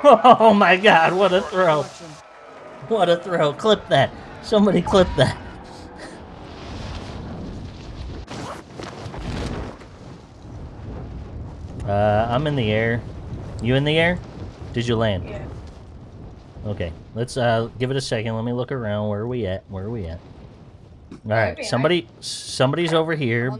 Oh my god, what a throw. What a throw. Clip that. Somebody clip that. Uh, I'm in the air. You in the air? Did you land? Yeah. Okay, let's uh give it a second. Let me look around. Where are we at? Where are we at? All right, somebody, somebody's over here.